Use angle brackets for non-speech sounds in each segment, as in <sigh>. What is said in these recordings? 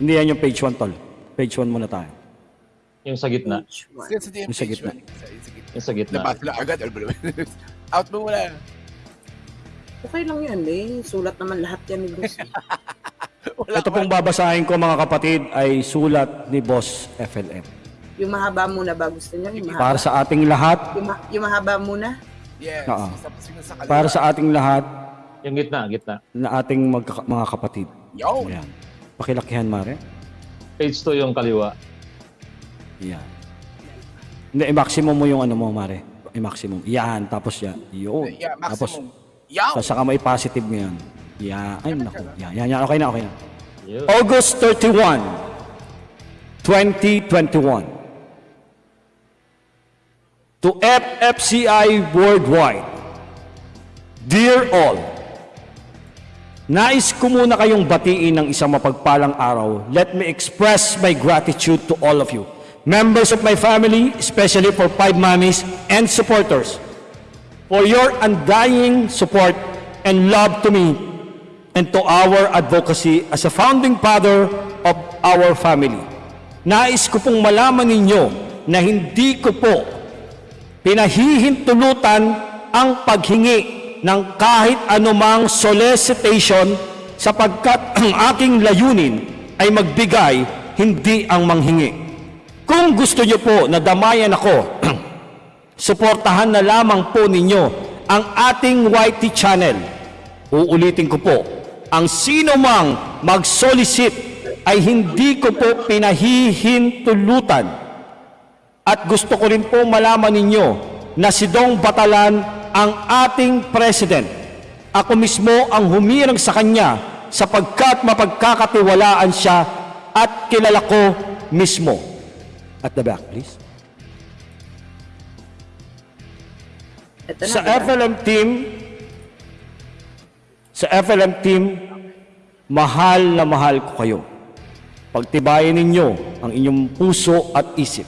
Hindi yan yung page 1, tol. Page 1 muna tayo. Yung sa gitna. Yan sa Yung sa gitna. Sa sa gitna. Yung sa gitna. Labas lang agad. <laughs> Out mo muna. Okay lang yan eh. Sulat naman lahat yan ni Boss. eh. <laughs> Wala Ito pong babasahin ko mga kapatid ay sulat ni Boss FLM. yung mahaba muna ba gusto niyo? Yung mahaba, Para sa ating lahat, yung, ma- yung mahaba muna? Yes. Oo. Para sa ating lahat Yung gitna, gitna. na ating magka- mga kapatid. Yo. Ayan. Pakilakihan, Mare. Page 2 yung kaliwa. Yan. Hindi, i-maximum mo yung ano mo, Mare. I-maximum. Yan, tapos yan. Yun. Yeah, Tapos, maximum. Sa saka mo i-positive mo yan. Yan. Ay, naku. Yan, yan, yan. Okay na, okay na. Yun. August 31, 2021. To FFCI Worldwide, Dear all, nais ko muna kayong batiin ng isang mapagpalang araw. Let me express my gratitude to all of you, members of my family, especially for Five Mommies and supporters, for your undying support and love to me and to our advocacy as a founding father of our family. Nais ko pong malaman ninyo na hindi ko po pinahihintulutan ang paghingi ng kahit anumang solicitation sapagkat <clears throat> ang aking layunin ay magbigay, hindi ang manghingi. Kung gusto niyo po na damayan ako, <clears throat> suportahan na lamang po ninyo ang ating YT channel. Uulitin ko po, ang sino mang mag-solicit ay hindi ko po pinahihintulutan. At gusto ko rin po malaman ninyo na si Dong Batalan ang ating president. Ako mismo ang humirang sa kanya sapagkat mapagkakatiwalaan siya at kilala ko mismo. At the back, please. Ito na, Sa diba? FLM team, sa FLM team, mahal na mahal ko kayo. Pagtibayin ninyo ang inyong puso at isip.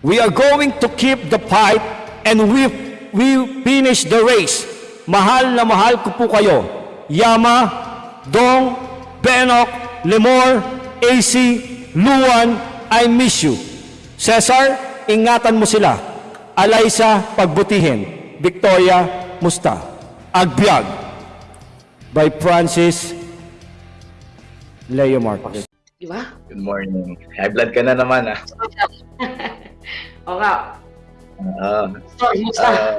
We are going to keep the fight and we, we finish the race. Mahal na mahal ko po kayo. Yama, Dong, Benok, Lemor, AC, Luan, I miss you. Cesar, ingatan mo sila. Alaysa, pagbutihin. Victoria, musta. Agbyag by Francis Leo Marquez. Di ba? Good morning. High blood ka na naman ah. <laughs> O nga. Oo. Sorry, musta? Ah,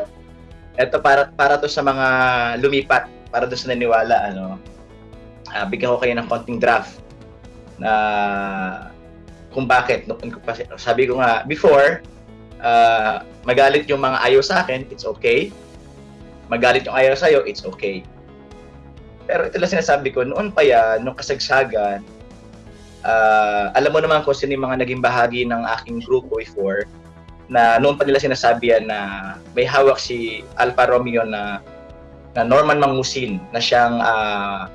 eto para para to sa mga lumipat, para to sa naniwala ano. Ah, bigyan ko kayo ng konting draft na kung bakit ko sabi ko nga before ah, magalit yung mga ayaw sa akin, it's okay. Magalit yung ayaw sa iyo, it's okay. Pero ito lang sinasabi ko, noon pa yan, nung kasagsagan, ah, alam mo naman kung sino yung mga naging bahagi ng aking grupo before, na noon pa nila sinasabi yan na may hawak si Alfa Romeo na na Norman Mangusin na siyang ah,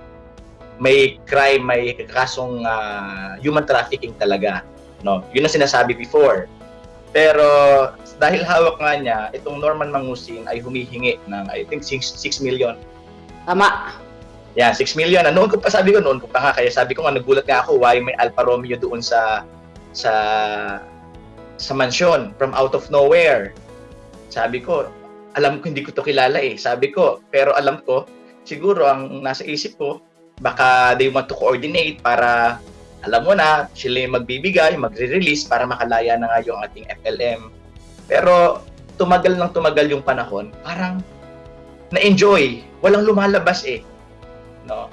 may crime, may kasong ah, human trafficking talaga. No? Yun ang sinasabi before. Pero dahil hawak nga niya, itong Norman Mangusin ay humihingi ng I think 6, 6 million. Tama. Yan, 6 million. Noon ko pa sabi ko, noon ko pa nga. Kaya sabi ko nga, nagulat nga ako why may Alfa Romeo doon sa sa sa mansyon from out of nowhere. Sabi ko, alam ko hindi ko to kilala eh. Sabi ko, pero alam ko, siguro ang nasa isip ko, baka they want to coordinate para alam mo na, sila yung magbibigay, magre-release para makalaya na nga yung ating FLM. Pero tumagal ng tumagal yung panahon, parang na-enjoy. Walang lumalabas eh. No?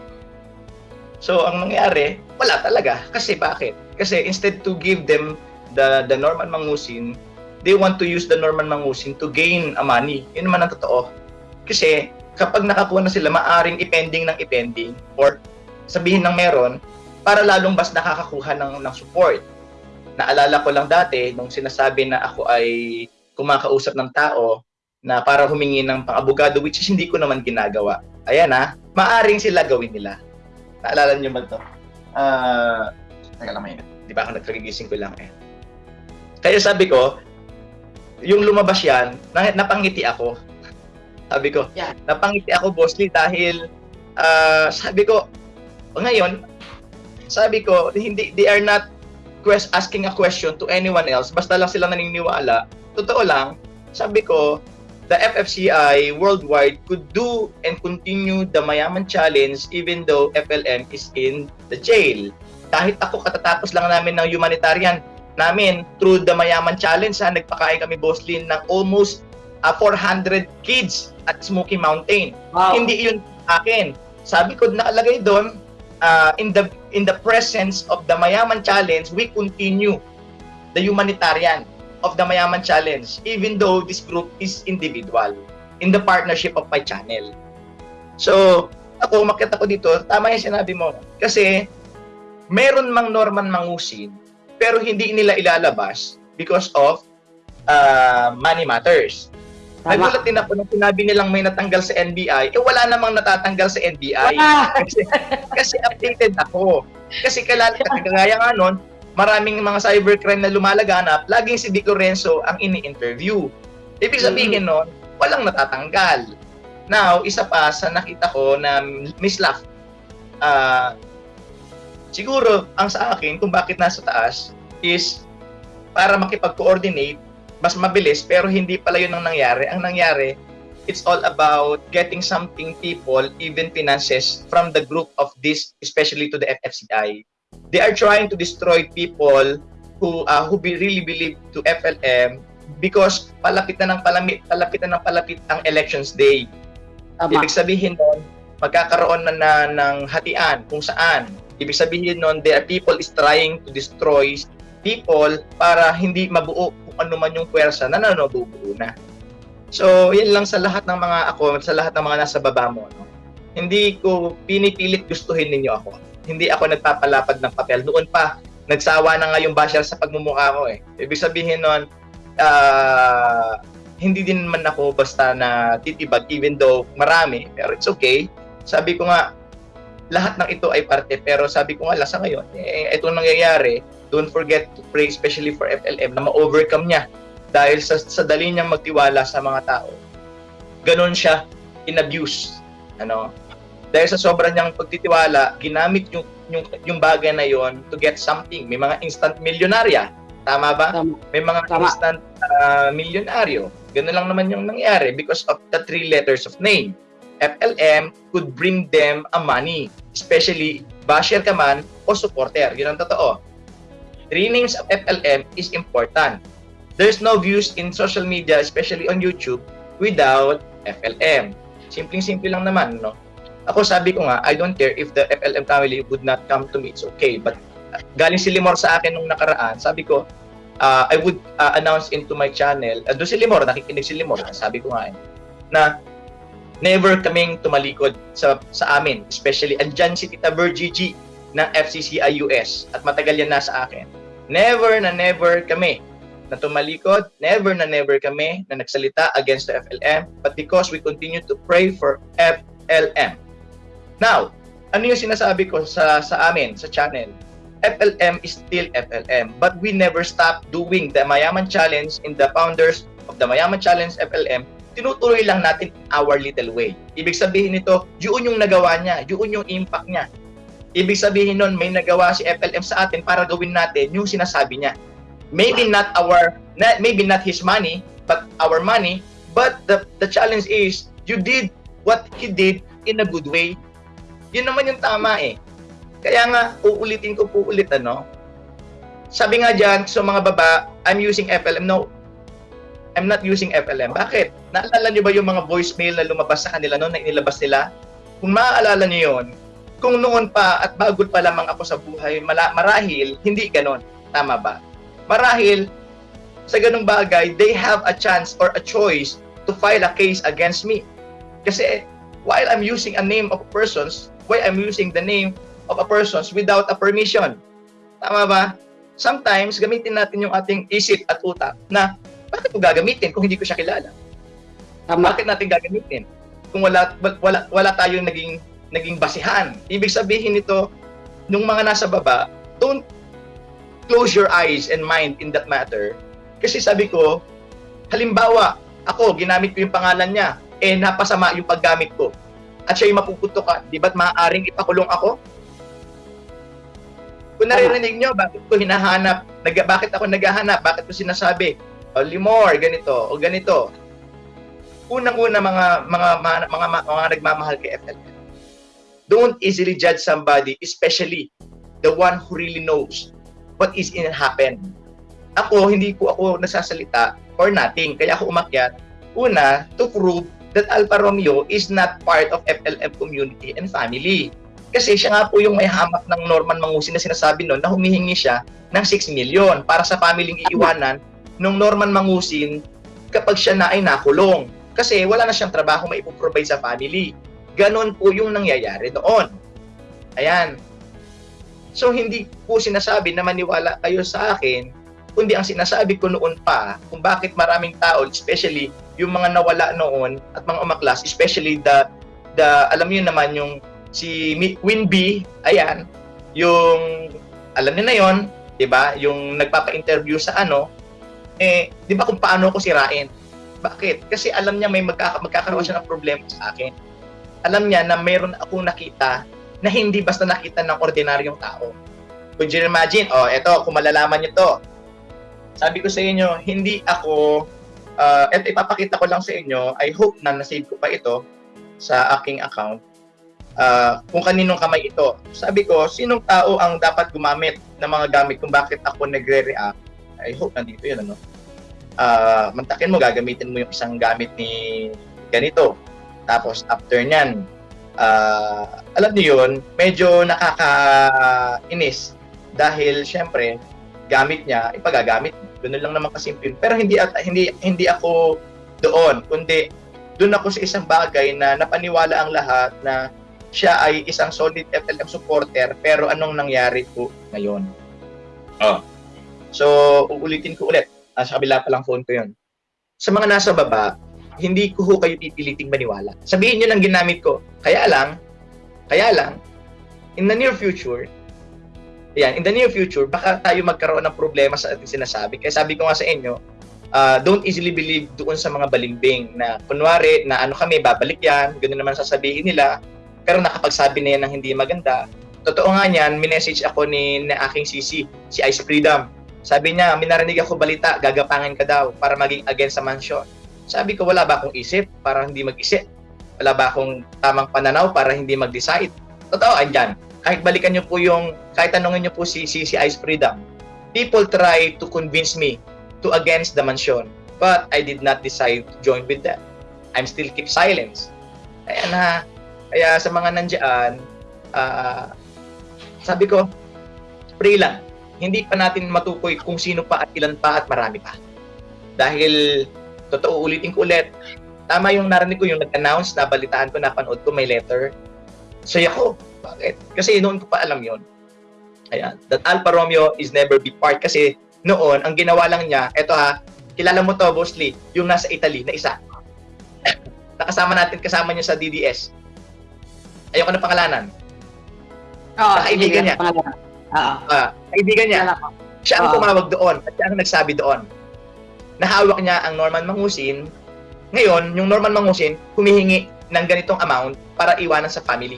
So, ang nangyari, wala talaga. Kasi bakit? Kasi instead to give them the the Norman Mangusin, they want to use the Norman Mangusin to gain a money. Yun naman ang totoo. Kasi kapag nakakuha na sila, maaring ipending ng ipending or sabihin ng meron para lalong mas nakakakuha ng, ng support. Naalala ko lang dati, nung sinasabi na ako ay kumakausap ng tao na para humingi ng pang-abogado, which is hindi ko naman ginagawa. Ayan ha, maaring sila gawin nila. Naalala niyo ba ito? Ah, teka lang mainit. Di ba ako nagkagigising ko lang eh. Kaya sabi ko, yung lumabas yan, na, napangiti ako. Sabi ko, Yeah. napangiti ako, bossly, dahil ah, sabi ko, ngayon, sabi ko, hindi, they are not quest, asking a question to anyone else. Basta lang sila naniniwala. Totoo lang, sabi ko, the FFCI worldwide could do and continue the Mayaman Challenge even though FLM is in the jail. Kahit ako katatapos lang namin ng humanitarian namin through the Mayaman Challenge, ha, nagpakain kami Boslin ng almost ah, 400 kids at Smoky Mountain. Wow. Hindi yun akin. Sabi ko nakalagay doon uh, in the in the presence of the Mayaman Challenge, we continue the humanitarian of the Mayaman Challenge even though this group is individual in the partnership of my channel. So, ako umakyat ako dito, tama yung sinabi mo. Kasi meron mang Norman Mangusin pero hindi nila ilalabas because of uh, money matters. Tama. Nagulat din ako nung sinabi nilang may natanggal sa NBI, eh wala namang natatanggal sa NBI. <laughs> Kasi, kasi updated ako. Kasi kala, kagaya nga nun, maraming mga cybercrime na lumalaganap, laging si Dick Lorenzo ang ini-interview. Ibig sabihin nun, walang natatanggal. Now, isa pa sa nakita ko na Miss Laugh, ah, siguro ang sa akin kung bakit nasa taas is para makipag-coordinate mas mabilis pero hindi pala yun ang nangyari. Ang nangyari, it's all about getting something people, even finances from the group of this, especially to the FFCI. They are trying to destroy people who uh, who be really believe to FLM because palapit na ng palapit, palapit na ng palapit ang elections day. Tama. Ibig sabihin nun, magkakaroon na, na ng hatian kung saan. Ibig sabihin nun, there are people is trying to destroy people para hindi mabuo kung ano man yung pwersa na nanubuo na. So, yan lang sa lahat ng mga ako, sa lahat ng mga nasa baba mo. No? Hindi ko pinipilit gustuhin ninyo ako. Hindi ako nagpapalapad ng papel. Noon pa, nagsawa na nga yung basher sa pagmumukha ko eh. Ibig sabihin nun, ah, hindi din man ako basta na titibag even though marami, pero it's okay. Sabi ko nga, lahat ng ito ay parte, pero sabi ko nga lang sa ngayon, eh, itong nangyayari, don't forget to pray especially for FLM na ma-overcome niya dahil sa, sa dali niyang magtiwala sa mga tao. Ganon siya in-abuse. Ano? Dahil sa sobrang niyang pagtitiwala, ginamit yung, yung, yung bagay na yon to get something. May mga instant milyonarya. Tama ba? Tama. May mga Tama. instant ah, milyonaryo. Ganun lang naman yung nangyari because of the three letters of name. FLM could bring them a money, especially basher ka man o supporter. Yun ang totoo. Three names of FLM is important. There's no views in social media, especially on YouTube, without FLM. Simpleng-simple lang naman, no? Ako sabi ko nga, I don't care if the FLM family would not come to me, it's okay. But uh, galing si Limor sa akin nung nakaraan, sabi ko, uh, I would uh, announce into my channel, uh, doon si Limor, nakikinig si Limor, sabi ko nga eh, na never kaming tumalikod sa sa amin, especially andyan si Tita Virgie ng FCCI US at matagal yan nasa akin. Never na never kami na tumalikod, never na never kami na nagsalita against the FLM, but because we continue to pray for FLM. Now, ano yung sinasabi ko sa sa amin, sa channel? FLM is still FLM, but we never stop doing the Mayaman Challenge in the founders of the Mayaman Challenge FLM tinutuloy lang natin our little way. Ibig sabihin nito, yun yung nagawa niya, yun yung impact niya. Ibig sabihin nun, may nagawa si FLM sa atin para gawin natin yung sinasabi niya. Maybe not our, maybe not his money, but our money, but the, the challenge is, you did what he did in a good way. Yun naman yung tama eh. Kaya nga, uulitin ko po ulit ano, sabi nga dyan, sa mga baba, I'm using FLM. No, I'm not using FLM. Bakit? Naalala niyo ba yung mga voicemail na lumabas sa kanila noon na inilabas nila? Kung maaalala niyo yon, kung noon pa at bagod pa lamang ako sa buhay, marahil, hindi ganon. Tama ba? Marahil, sa ganung bagay, they have a chance or a choice to file a case against me. Kasi, while I'm using a name of persons, why I'm using the name of a persons without a permission? Tama ba? Sometimes, gamitin natin yung ating isip at utak na bakit ko gagamitin kung hindi ko siya kilala? Tama. Bakit natin gagamitin? Kung wala wala wala tayong naging naging basihan. Ibig sabihin nito, nung mga nasa baba, don't close your eyes and mind in that matter. Kasi sabi ko, halimbawa, ako, ginamit ko yung pangalan niya, eh napasama yung paggamit ko. At siya yung mapuputokan. Di ba't maaaring ipakulong ako? Kung naririnig nyo, bakit ko hinahanap, nag, bakit ako naghahanap, bakit ko sinasabi, o Limor, ganito, o ganito. Unang-una mga mga mga, mga, mga, mga nagmamahal kay FLM. Don't easily judge somebody, especially the one who really knows what is in happen. Ako, hindi ko ako nasasalita or nothing. Kaya ako umakyat. Una, to prove that Alfa Romeo is not part of FLM community and family. Kasi siya nga po yung may hamak ng Norman Mangusin na sinasabi noon na humihingi siya ng 6 million para sa pamilyang iiwanan nung Norman Mangusin kapag siya na ay nakulong. Kasi wala na siyang trabaho maipoprovide sa family. Ganon po yung nangyayari noon. Ayan. So hindi po sinasabi na maniwala kayo sa akin, kundi ang sinasabi ko noon pa kung bakit maraming tao, especially yung mga nawala noon at mga umaklas, especially the the alam niyo naman yung si Winby, ayan, yung alam niyo na yon, 'di ba? Yung nagpapa-interview sa ano, eh 'di ba kung paano ko sirain? Bakit? Kasi alam niya may magkaka- magkakaroon siya ng problema sa akin. Alam niya na meron akong nakita na hindi basta nakita ng ordinaryong tao. Could you imagine? Oh, eto, kung malalaman niyo to. Sabi ko sa inyo, hindi ako, uh, eto ipapakita ko lang sa inyo, I hope na nasave ko pa ito sa aking account. Ah, kung kaninong kamay ito. Sabi ko, sinong tao ang dapat gumamit ng mga gamit kung bakit ako nagre-react? I hope nandito yun, ano? Ah, mantakin mo, gagamitin mo yung isang gamit ni ganito. Tapos, after nyan, ah, alam niyo yun, medyo nakakainis. Dahil syempre gamit niya ipagagamit. Ganun lang naman kasimple. Pero hindi at hindi hindi ako doon. Kundi doon ako sa isang bagay na napaniwala ang lahat na siya ay isang solid FLM supporter pero anong nangyari po ngayon? Oh so uulitin ko ulit ah, sa kabila pa lang phone ko yun sa mga nasa baba hindi ko ho kayo pipiliting maniwala sabihin niyo lang ginamit ko kaya lang kaya lang in the near future Ayan, in the near future, baka tayo magkaroon ng problema sa ating sinasabi. Kaya sabi ko nga sa inyo, uh, don't easily believe doon sa mga balimbing na kunwari na ano kami, babalik yan, ganoon naman sasabihin nila, pero nakapagsabi na yan ng hindi maganda. Totoo nga niyan, minessage ako ni na aking sisi, si Ice Freedom. Sabi niya, minarinig ako balita, gagapangin ka daw para maging against sa mansion. Sabi ko, wala ba akong isip para hindi mag-isip? Wala ba akong tamang pananaw para hindi mag-decide? Totoo, andyan kahit balikan niyo po yung, kahit tanongin niyo po si, si, si Ice Freedom, people try to convince me to against the mansion, but I did not decide to join with them. I'm still keep silence. Kaya na, kaya sa mga nandiyan, ah, sabi ko, pray lang. Hindi pa natin matukoy kung sino pa at ilan pa at marami pa. Dahil, totoo ulitin ko ulit, tama yung narinig ko, yung nag-announce, nabalitaan ko, napanood ko, may letter. Saya ko. Bakit? Kasi noon ko pa alam yon. Ayan. That Alfa Romeo is never be part. Kasi noon, ang ginawa lang niya, eto ha, kilala mo to, Boss Lee, yung nasa Italy na isa. <laughs> Nakasama natin, kasama niya sa DDS. Ayoko na pangalanan. Oo, Kaibigan niya. Oo. Ah, kaibigan niya. Siya ang Oo. tumawag doon at siya ang nagsabi doon. Nahawak niya ang Norman Mangusin. Ngayon, yung Norman Mangusin, humihingi ng ganitong amount para iwanan sa family.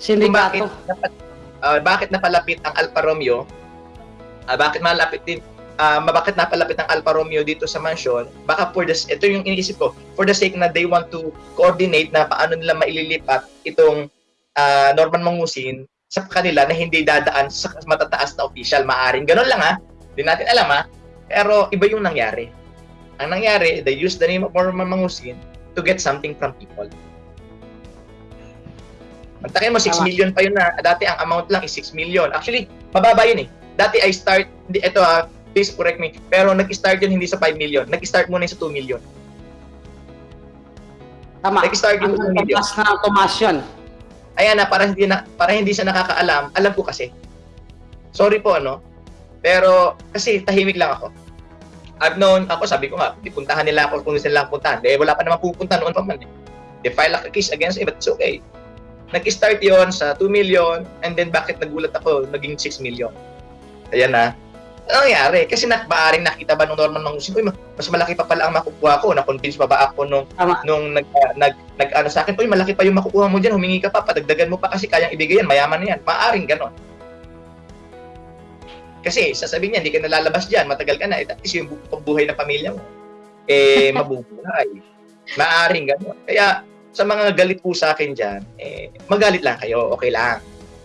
Kung bakit, Sindikato. ah, bakit napalapit ang Alfa Romeo, ah, bakit malapit din, ah, bakit napalapit ang Alfa Romeo dito sa mansion, baka for the, ito yung iniisip ko, for the sake na they want to coordinate na paano nila maililipat itong ah, Norman Mangusin sa kanila na hindi dadaan sa matataas na official. Maaring ganun lang ha. Hindi natin alam ha. Pero iba yung nangyari. Ang nangyari, they used the name of Norman Mangusin to get something from people. Mantakin mo, 6 Tama. million pa yun na. Dati ang amount lang is 6 million. Actually, mababa yun eh. Dati I start, hindi, ito ha, please correct me, pero nag-start yun hindi sa 5 million. Nag-start muna yun sa 2 million. Tama. Nag-start yung Ang video. tumas na tumas yun. Ayan na, para hindi, na, para hindi siya nakakaalam, alam ko kasi. Sorry po, ano? Pero, kasi tahimik lang ako. I've known, ako sabi ko nga, puntahan nila ako kung akong puntahan. Eh, wala pa naman pupunta noon pa man. Eh. They file a case against me, but it's okay. Nag-start yon sa 2 million, and then bakit nagulat ako, naging 6 million. Ayan na. Ano nangyari? Kasi na, maaring nakita ba nung Norman Mangusin, uy, mas malaki pa pala ang makukuha ko. Na-convince pa ba ako nung Tama. nung nag, nag, nag ano sa akin, uy, malaki pa yung makukuha mo dyan, humingi ka pa, padagdagan mo pa kasi kayang ibigay yan, mayaman na yan. Maaring ganon. Kasi sasabihin niya, hindi ka nalalabas dyan, matagal ka na, at least yung bu- buhay ng pamilya mo, eh, <laughs> mabubuhay. Maaring gano'n. Kaya, sa mga galit po sa akin dyan, eh, magalit lang kayo, okay lang.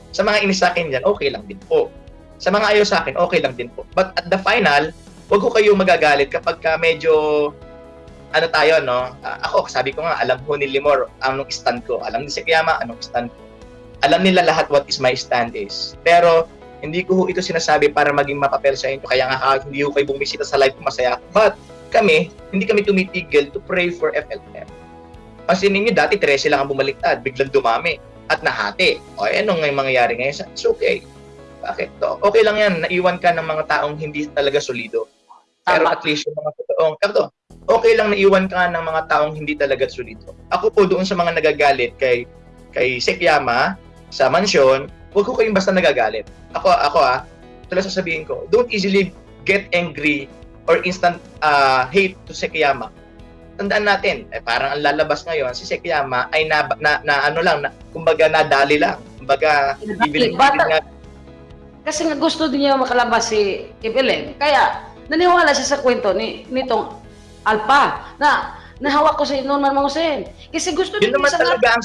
Sa mga inis sa akin dyan, okay lang din po. Sa mga ayaw sa akin, okay lang din po. But at the final, wag ko kayo magagalit kapag ka medyo ano tayo, no? Ah, ako, sabi ko nga, alam ko ni Limor anong stand ko. Alam ni Sekiyama anong stand ko. Alam nila lahat what is my stand is. Pero, hindi ko ito sinasabi para maging mapapel sa inyo. Kaya nga, ah, hindi ko kayo bumisita sa live ko masaya. But, kami, hindi kami tumitigil to pray for FLM. Kasi ninyo, dati 13 lang ang bumaliktad, biglang dumami at nahati. O, eh, anong ngay mangyayari ngayon? It's okay. Bakit to? Okay lang yan, naiwan ka ng mga taong hindi talaga solido. Pero Tama. at least yung mga totoong, pero okay lang naiwan ka ng mga taong hindi talaga solido. Ako po doon sa mga nagagalit kay kay Sekyama sa mansyon, huwag ko kayong basta nagagalit. Ako, ako ah, lang sasabihin ko, don't easily get angry or instant ah, hate to Sekyama. Tandaan natin, eh, parang ang lalabas ngayon, si Sekyama ay na, na, na ano lang, na, kumbaga nadali lang. Kumbaga, Bata- nga, Kasi nga gusto din niya makalabas si Evelyn. Kaya naniwala siya sa kwento ni nitong Alpa na nahawak ko si Norman Mangusen. Kasi gusto yun din naman niya sa talaga ang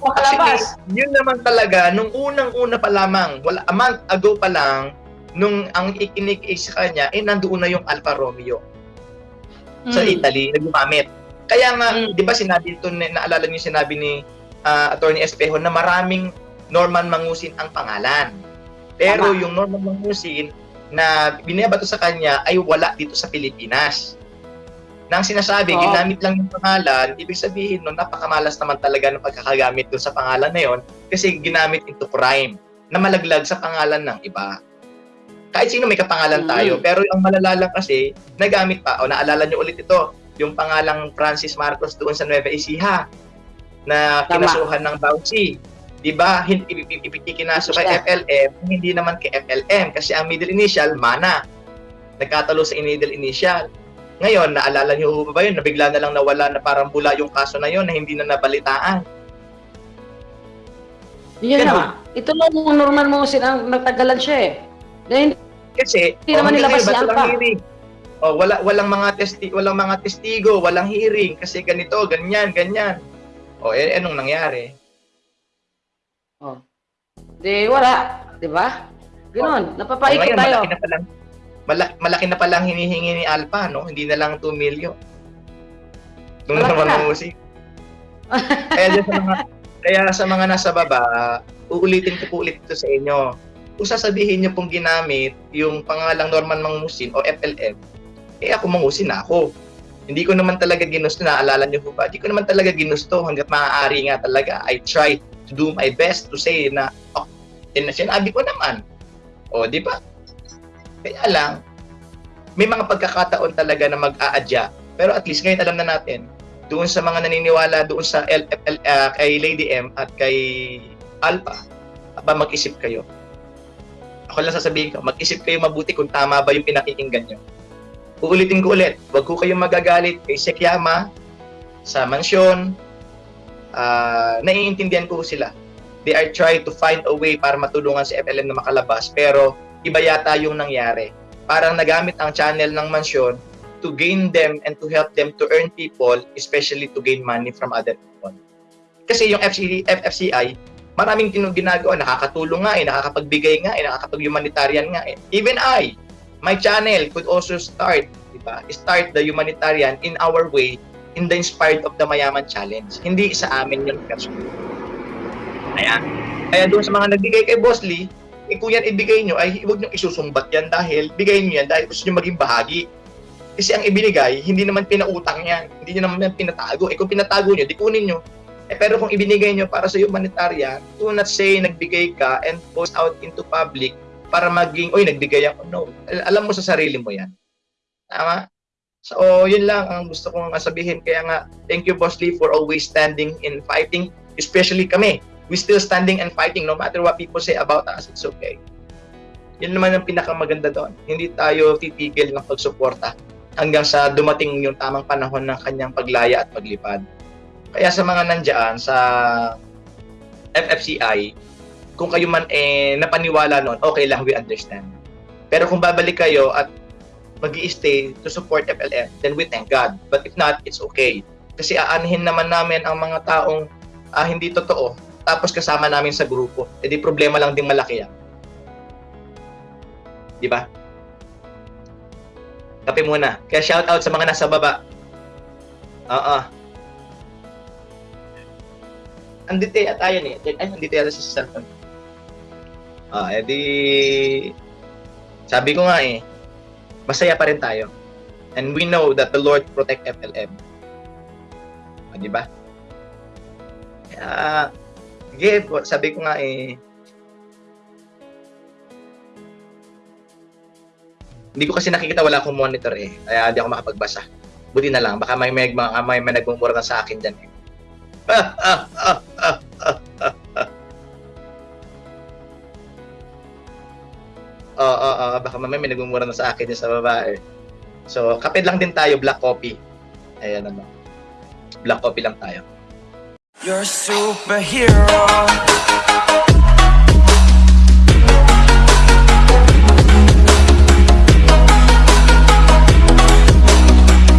makalabas. Actually, yun naman talaga, nung unang-una pa lamang, wala, a month ago pa lang, nung ang ikinig sa kanya, eh, nandoon na yung Alfa Romeo sa Mm. Italy, na gumamit. Kaya nga, Mm. di ba sinabi ito, naalala niyo sinabi ni ah, Attorney Espejo na maraming Norman Mangusin ang pangalan. Pero Tama. yung Norman Mangusin na binabato sa kanya ay wala dito sa Pilipinas. Nang sinasabi, Oo. ginamit lang yung pangalan, ibig sabihin no, napakamalas naman talaga ng pagkakagamit doon sa pangalan na yon kasi ginamit into crime na malaglag sa pangalan ng iba. Kahit sino may kapangalan Mm. tayo, pero ang malala lang kasi, nagamit pa, o naalala nyo ulit ito, yung pangalang Francis Marcos doon sa Nueva Ecija na kinasuhan ng Bauchi. Di ba? Hindi ikinaso kay. FLM, hindi naman kay FLM kasi ang middle initial, mana. Nagkatalo sa middle initial. Ngayon, naalala niyo ba yun? Nabigla na lang nawala na parang bula yung kaso na yun na hindi na nabalitaan. Yun na. Ito lang yung Norman Mangusen ang nagtagalan siya eh. Dahil Kasi Hindi naman hanggang nilabas ngayon, si ba't walang Alpha. hearing? Oh, wala walang mga testi walang mga testigo, walang hearing kasi ganito, ganyan, ganyan. Oh, eh anong nangyari? Di wala, di ba? Ganon, Oh, napapaikot ngayon, tayo. malaki na palang malaki, malaki na palang hinihingi ni Alpha, no? Hindi na lang 2 million. Naman na. ang musik. kaya sa mga <laughs> kaya sa mga nasa baba, uulitin ko po ulit ito sa inyo. Kung sasabihin niyo pong ginamit yung pangalang Norman Mangusin o FLM, eh ako mangusin ako. Hindi ko naman talaga ginusto, naalala niyo po ba? Hindi ko naman talaga ginusto hanggat maaari nga talaga. I try to do my best to say na, oh, sinabi ko naman. O, di ba? Kaya lang, may mga pagkakataon talaga na mag-aadya. Pero at least ngayon alam na natin, doon sa mga naniniwala doon sa LFL, ah, kay Lady M at kay Alpha, aba mag-isip kayo. Ako lang sasabihin ko, mag-isip kayo mabuti kung tama ba yung pinakikinggan nyo. Uulitin ko ulit, huwag ko kayong magagalit kay Sekyama sa mansyon. Ah, naiintindihan ko sila. They are trying to find a way para matulungan si FLM na makalabas. Pero iba yata yung nangyari. Parang nagamit ang channel ng mansyon to gain them and to help them to earn people, especially to gain money from other people. Kasi yung FC, FFCI, maraming ginagawa, nakakatulong nga eh, nakakapagbigay nga eh, nakakapag-humanitarian nga eh. Even I, my channel could also start, di ba? Start the humanitarian in our way in the Inspired of the Mayaman Challenge. Hindi sa amin yun kasi. Ayan. Kaya doon sa mga nagbigay kay Boss Lee, eh, kung yan ibigay nyo, ay huwag nyo isusumbat yan dahil bigay nyo yan dahil gusto nyo maging bahagi. Kasi ang ibinigay, hindi naman pinautang yan. Hindi nyo naman yan pinatago. Eh kung pinatago nyo, di kunin nyo. Eh pero kung ibinigay nyo para sa humanitarian, do not say nagbigay ka and post out into public para maging, oy, nagbigay ako. No. Al- Alam mo sa sarili mo yan. Tama? So, yun lang ang gusto kong sabihin. Kaya nga, thank you, Boss Lee, for always standing in fighting, especially kami. We still standing and fighting no matter what people say about us. It's okay. Yun naman ang pinakamaganda doon. Hindi tayo titigil ng pagsuporta hanggang sa dumating yung tamang panahon ng kanyang paglaya at paglipad. Kaya sa mga nandyan sa FFCI, kung kayo man eh napaniwala noon, okay lang, we understand. Pero kung babalik kayo at mag stay to support FLM, then we thank God. But if not, it's okay. Kasi aanhin naman namin ang mga taong ah, hindi totoo, tapos kasama namin sa grupo. E di problema lang din malaki yan. Di ba? Kape muna. Kaya shout out sa mga nasa baba. Oo. Andito at ayan eh. Ay, andito yata sa cellphone. Ah, edi sabi ko nga eh, masaya pa rin tayo. And we know that the Lord protect FLM. Ah, di ba? Kaya, po, sabi ko nga eh, hindi ko kasi nakikita wala akong monitor eh. Kaya hindi ako makapagbasa. Buti na lang, baka may may, may, may, may nagmumura na sa akin dyan eh. Ah, ah, ah, Oo. baka mamaya may nagmumura na sa akin dyan sa babae. So, kapit lang din tayo, black coffee. Ayan naman. Black coffee lang tayo. You're superhero.